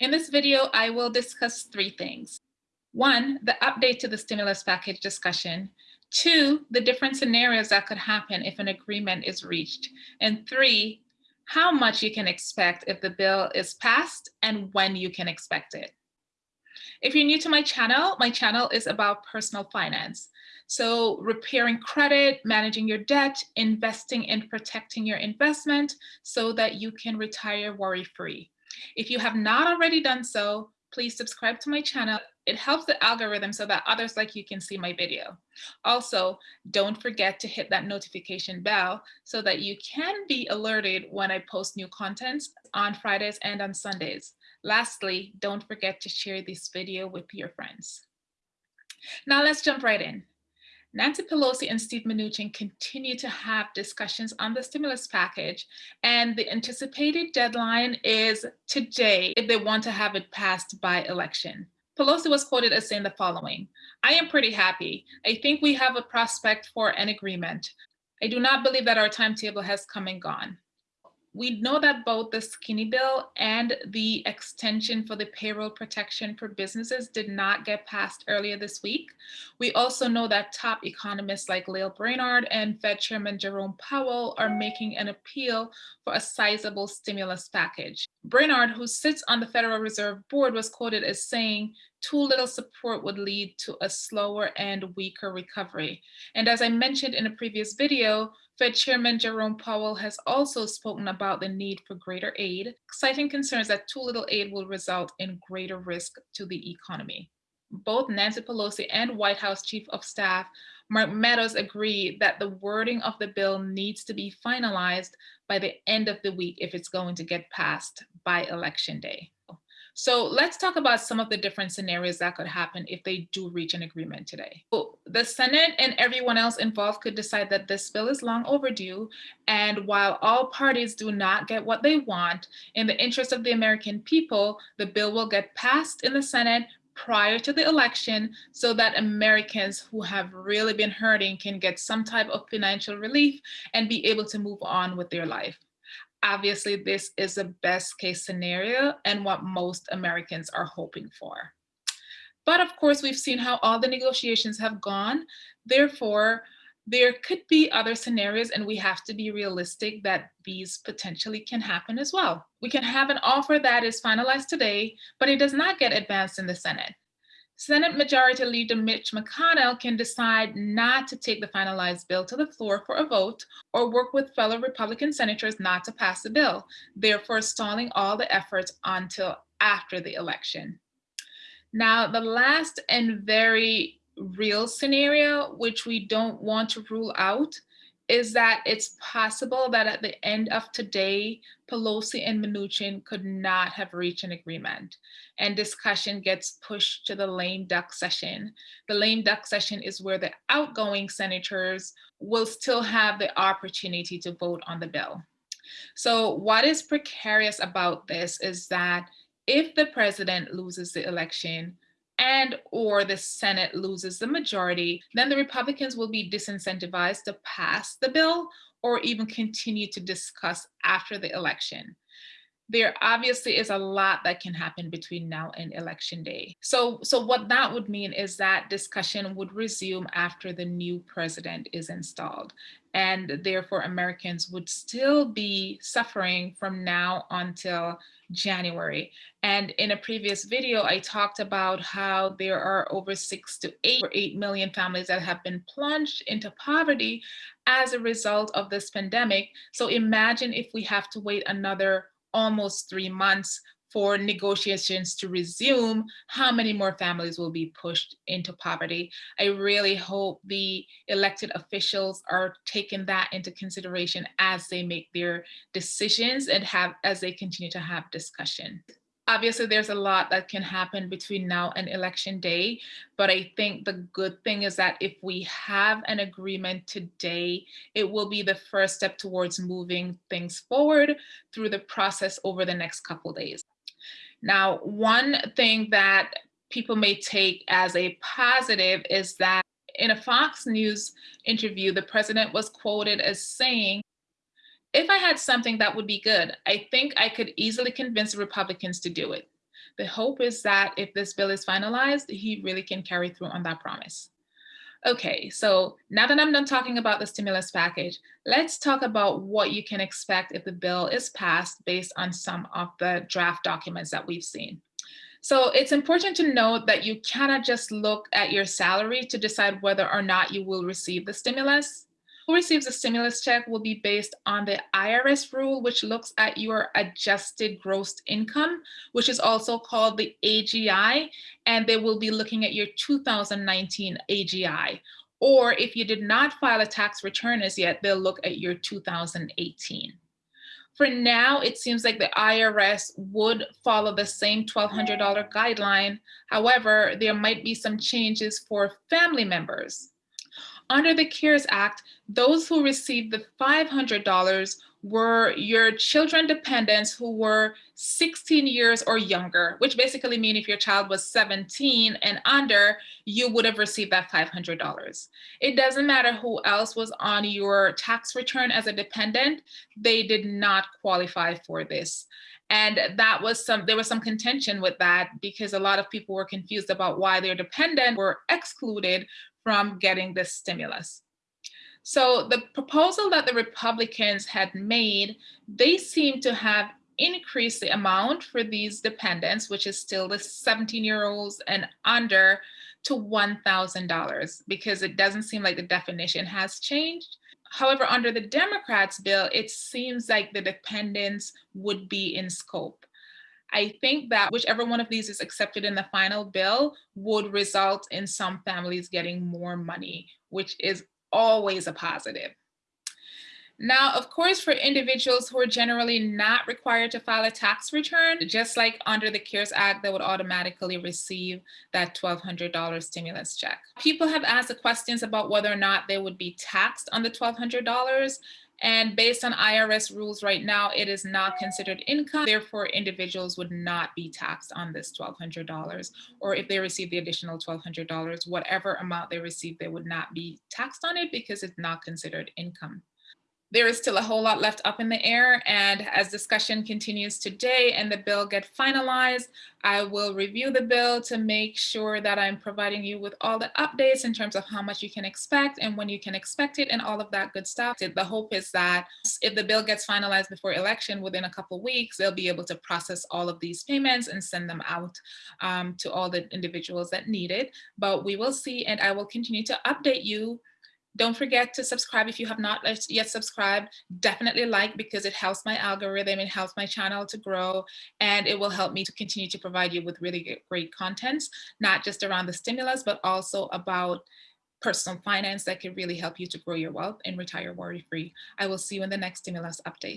In this video, I will discuss three things. One, the update to the stimulus package discussion. Two, the different scenarios that could happen if an agreement is reached. And three, how much you can expect if the bill is passed and when you can expect it. If you're new to my channel, my channel is about personal finance. So repairing credit, managing your debt, investing and protecting your investment so that you can retire worry-free. If you have not already done so, please subscribe to my channel. It helps the algorithm so that others like you can see my video. Also, don't forget to hit that notification bell so that you can be alerted when I post new content on Fridays and on Sundays. Lastly, don't forget to share this video with your friends. Now let's jump right in. Nancy Pelosi and Steve Mnuchin continue to have discussions on the stimulus package, and the anticipated deadline is today if they want to have it passed by election. Pelosi was quoted as saying the following, I am pretty happy. I think we have a prospect for an agreement. I do not believe that our timetable has come and gone we know that both the skinny bill and the extension for the payroll protection for businesses did not get passed earlier this week. We also know that top economists like Lael Brainard and Fed Chairman Jerome Powell are making an appeal for a sizable stimulus package. Brainard, who sits on the Federal Reserve Board, was quoted as saying, too little support would lead to a slower and weaker recovery. And as I mentioned in a previous video, Fed Chairman Jerome Powell has also spoken about the need for greater aid, citing concerns that too little aid will result in greater risk to the economy. Both Nancy Pelosi and White House Chief of Staff Mark Meadows agree that the wording of the bill needs to be finalized by the end of the week if it's going to get passed by election day. So let's talk about some of the different scenarios that could happen if they do reach an agreement today. So the Senate and everyone else involved could decide that this bill is long overdue. And while all parties do not get what they want, in the interest of the American people, the bill will get passed in the Senate prior to the election so that Americans who have really been hurting can get some type of financial relief and be able to move on with their life. Obviously, this is a best case scenario and what most Americans are hoping for. But of course, we've seen how all the negotiations have gone. Therefore, there could be other scenarios and we have to be realistic that these potentially can happen as well. We can have an offer that is finalized today, but it does not get advanced in the Senate. Senate Majority Leader Mitch McConnell can decide not to take the finalized bill to the floor for a vote or work with fellow Republican senators not to pass the bill, therefore stalling all the efforts until after the election. Now, the last and very real scenario, which we don't want to rule out, is that it's possible that at the end of today, Pelosi and Mnuchin could not have reached an agreement and discussion gets pushed to the lame duck session. The lame duck session is where the outgoing senators will still have the opportunity to vote on the bill. So what is precarious about this is that if the president loses the election, and or the Senate loses the majority, then the Republicans will be disincentivized to pass the bill or even continue to discuss after the election. There obviously is a lot that can happen between now and election day. So, so what that would mean is that discussion would resume after the new president is installed. And therefore Americans would still be suffering from now until January. And in a previous video, I talked about how there are over six to eight or eight million families that have been plunged into poverty as a result of this pandemic. So imagine if we have to wait another almost three months for negotiations to resume, how many more families will be pushed into poverty? I really hope the elected officials are taking that into consideration as they make their decisions and have as they continue to have discussion. Obviously, there's a lot that can happen between now and election day, but I think the good thing is that if we have an agreement today, it will be the first step towards moving things forward through the process over the next couple days. Now, one thing that people may take as a positive is that in a Fox News interview, the president was quoted as saying, if I had something that would be good, I think I could easily convince the Republicans to do it. The hope is that if this bill is finalized, he really can carry through on that promise. Okay, so now that I'm done talking about the stimulus package, let's talk about what you can expect if the bill is passed based on some of the draft documents that we've seen. So it's important to note that you cannot just look at your salary to decide whether or not you will receive the stimulus. Who receives a stimulus check will be based on the IRS rule, which looks at your adjusted gross income, which is also called the AGI, and they will be looking at your 2019 AGI. Or if you did not file a tax return as yet, they'll look at your 2018. For now, it seems like the IRS would follow the same $1,200 guideline. However, there might be some changes for family members. Under the CARES Act, those who received the $500 were your children dependents who were 16 years or younger, which basically mean if your child was 17 and under, you would have received that $500. It doesn't matter who else was on your tax return as a dependent, they did not qualify for this. And that was some, there was some contention with that because a lot of people were confused about why their dependent were excluded from getting this stimulus. So the proposal that the Republicans had made, they seem to have increased the amount for these dependents, which is still the 17 year olds and under to $1,000 because it doesn't seem like the definition has changed. However, under the Democrats bill, it seems like the dependents would be in scope. I think that whichever one of these is accepted in the final bill would result in some families getting more money, which is always a positive. Now, of course, for individuals who are generally not required to file a tax return, just like under the CARES Act, they would automatically receive that $1,200 stimulus check. People have asked the questions about whether or not they would be taxed on the $1,200. And based on IRS rules right now, it is not considered income. Therefore, individuals would not be taxed on this $1,200. Or if they receive the additional $1,200, whatever amount they receive, they would not be taxed on it because it's not considered income there is still a whole lot left up in the air and as discussion continues today and the bill get finalized, I will review the bill to make sure that I'm providing you with all the updates in terms of how much you can expect and when you can expect it and all of that good stuff. The hope is that if the bill gets finalized before election within a couple weeks, they'll be able to process all of these payments and send them out um, to all the individuals that need it. But we will see and I will continue to update you don't forget to subscribe if you have not yet subscribed. Definitely like because it helps my algorithm, it helps my channel to grow, and it will help me to continue to provide you with really great contents, not just around the stimulus, but also about personal finance that can really help you to grow your wealth and retire worry-free. I will see you in the next stimulus update.